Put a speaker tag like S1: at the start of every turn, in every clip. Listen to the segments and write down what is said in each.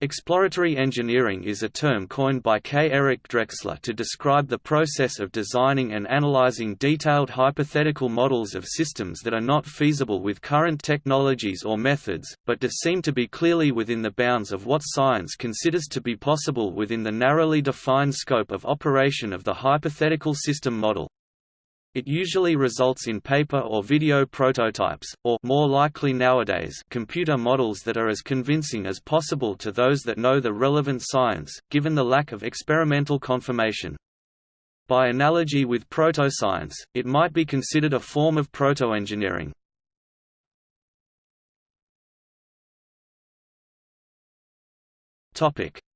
S1: Exploratory engineering is a term coined by K. Eric Drexler to describe the process of designing and analyzing detailed hypothetical models of systems that are not feasible with current technologies or methods, but do seem to be clearly within the bounds of what science considers to be possible within the narrowly defined scope of operation of the hypothetical system model. It usually results in paper or video prototypes, or more likely nowadays, computer models that are as convincing as possible to those that know the relevant science, given the lack of experimental confirmation. By analogy with proto-science, it might be considered a form of proto-engineering.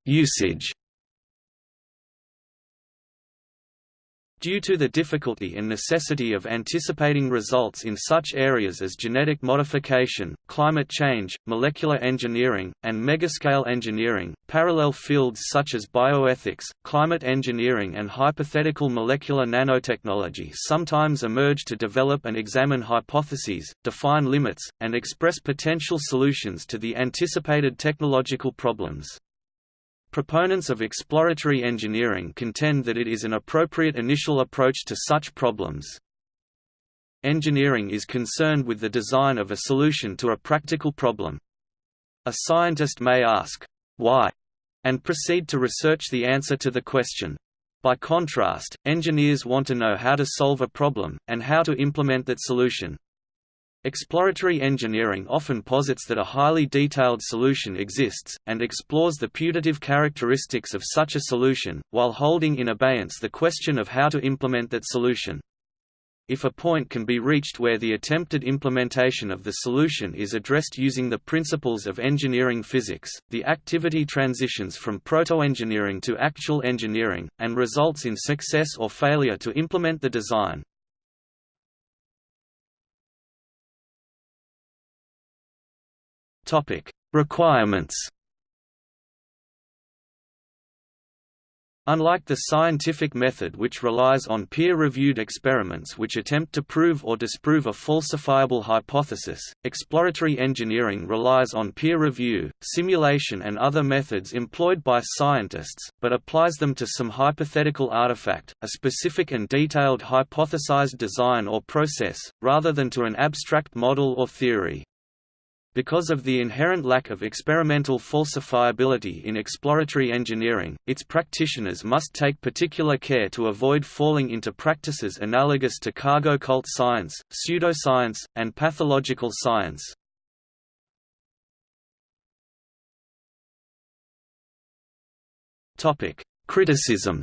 S1: Usage Due to the difficulty and necessity of anticipating results in such areas as genetic modification, climate change, molecular engineering, and megascale engineering, parallel fields such as bioethics, climate engineering and hypothetical molecular nanotechnology sometimes emerge to develop and examine hypotheses, define limits, and express potential solutions to the anticipated technological problems. Proponents of exploratory engineering contend that it is an appropriate initial approach to such problems. Engineering is concerned with the design of a solution to a practical problem. A scientist may ask, why, and proceed to research the answer to the question. By contrast, engineers want to know how to solve a problem, and how to implement that solution. Exploratory engineering often posits that a highly detailed solution exists, and explores the putative characteristics of such a solution, while holding in abeyance the question of how to implement that solution. If a point can be reached where the attempted implementation of the solution is addressed using the principles of engineering physics, the activity transitions from proto-engineering to actual engineering, and results in success or failure to implement the design. Topic: Requirements. Unlike the scientific method which relies on peer-reviewed experiments which attempt to prove or disprove a falsifiable hypothesis, exploratory engineering relies on peer review, simulation and other methods employed by scientists, but applies them to some hypothetical artifact, a specific and detailed hypothesized design or process, rather than to an abstract model or theory. Because of the inherent lack of experimental falsifiability in exploratory engineering, its practitioners must take particular care to avoid falling into practices analogous to cargo cult science, pseudoscience, and pathological science. Criticism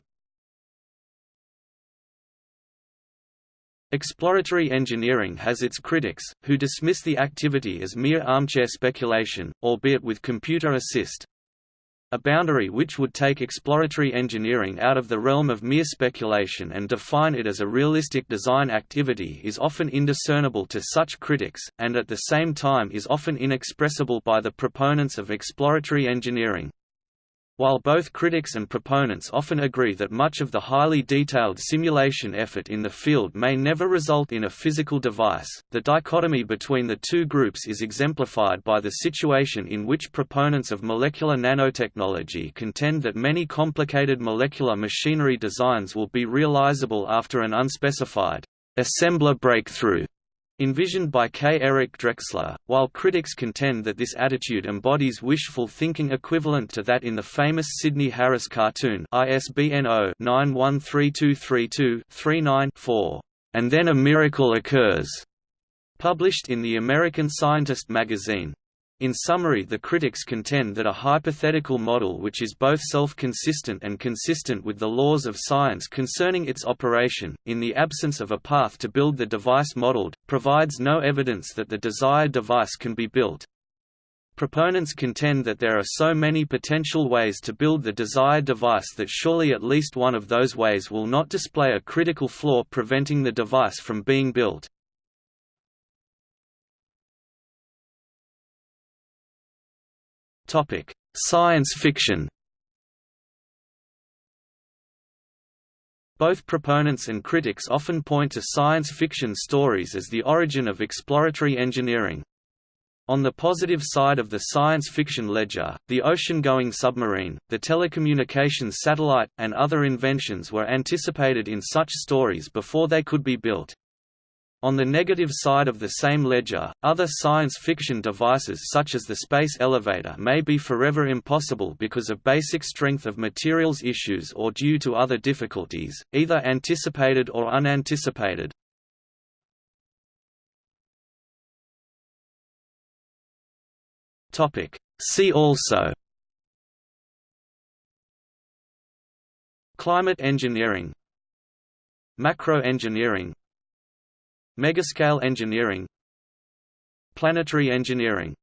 S1: Exploratory engineering has its critics, who dismiss the activity as mere armchair speculation, albeit with computer assist. A boundary which would take exploratory engineering out of the realm of mere speculation and define it as a realistic design activity is often indiscernible to such critics, and at the same time is often inexpressible by the proponents of exploratory engineering. While both critics and proponents often agree that much of the highly detailed simulation effort in the field may never result in a physical device, the dichotomy between the two groups is exemplified by the situation in which proponents of molecular nanotechnology contend that many complicated molecular machinery designs will be realizable after an unspecified assembler breakthrough envisioned by K. Eric Drexler, while critics contend that this attitude embodies wishful thinking equivalent to that in the famous Sidney Harris cartoon ISBN 0-913232-39-4, and then a miracle occurs, published in the American Scientist magazine. In summary the critics contend that a hypothetical model which is both self-consistent and consistent with the laws of science concerning its operation, in the absence of a path to build the device modeled, provides no evidence that the desired device can be built. Proponents contend that there are so many potential ways to build the desired device that surely at least one of those ways will not display a critical flaw preventing the device from being built. Topic: Science fiction. Both proponents and critics often point to science fiction stories as the origin of exploratory engineering. On the positive side of the science fiction ledger, the ocean-going submarine, the telecommunications satellite, and other inventions were anticipated in such stories before they could be built. On the negative side of the same ledger, other science fiction devices such as the space elevator may be forever impossible because of basic strength of materials issues or due to other difficulties, either anticipated or unanticipated. See also Climate engineering Macro-engineering Megascale engineering. Planetary engineering